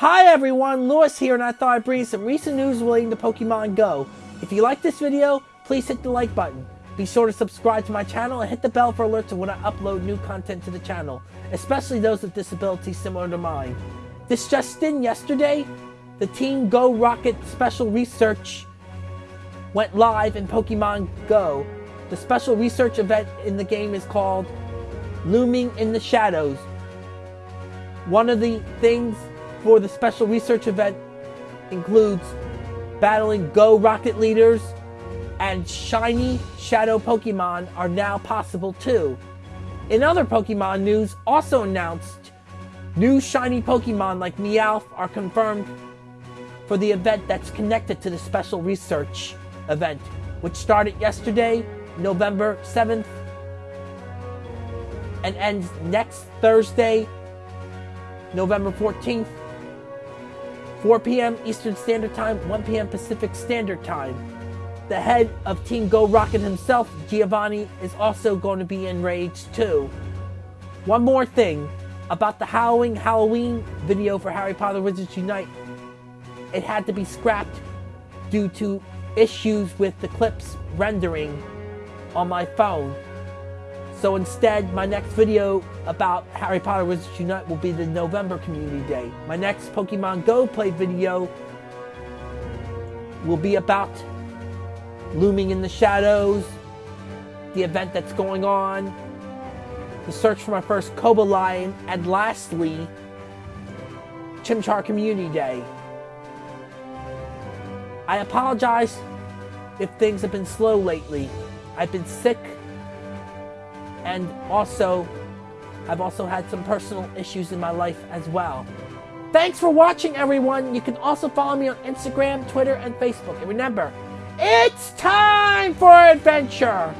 Hi everyone, Lewis here and I thought I'd bring you some recent news relating to Pokemon Go. If you like this video, please hit the like button. Be sure to subscribe to my channel and hit the bell for alerts when I upload new content to the channel, especially those with disabilities similar to mine. This just in yesterday, the Team Go Rocket Special Research went live in Pokemon Go. The special research event in the game is called Looming in the Shadows. One of the things for the special research event includes battling Go Rocket leaders and shiny shadow Pokemon are now possible too. In other Pokemon news, also announced new shiny Pokemon like Meowth are confirmed for the event that's connected to the special research event, which started yesterday, November 7th, and ends next Thursday, November 14th, 4 p.m. Eastern Standard Time, 1 p.m. Pacific Standard Time. The head of Team Go Rocket himself, Giovanni, is also going to be enraged too. One more thing about the Halloween Halloween video for Harry Potter Wizards Unite. It had to be scrapped due to issues with the clips rendering on my phone. So instead, my next video about Harry Potter Wizards Unite will be the November Community Day. My next Pokemon Go play video will be about Looming in the Shadows, the event that's going on, the search for my first Cobalion, and lastly, Chimchar Community Day. I apologize if things have been slow lately. I've been sick and also I've also had some personal issues in my life as well. Thanks for watching everyone. You can also follow me on Instagram, Twitter, and Facebook. And remember, it's time for adventure!